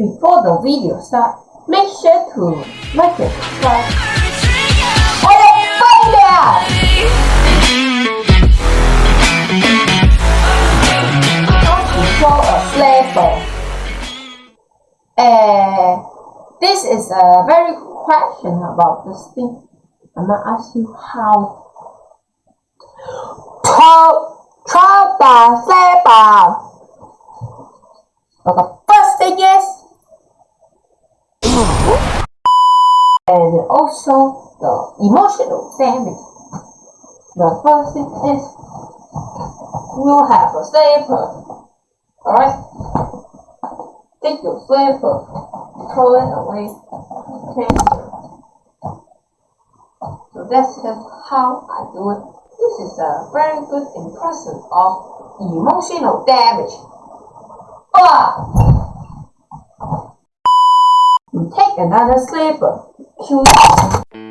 Before the video starts, make sure to like and subscribe. A failure! How a sleeper? Uh, this is a very question about this thing. I'm gonna ask you how. Throw, throw the sleeper. But the first thing is, and also the emotional damage. The first thing is, you have a sleeper. Alright? Take your sleeper, throw it away. Okay. So that's just how I do it. This is a very good impression of emotional damage. Ah! Another sleeper. Cue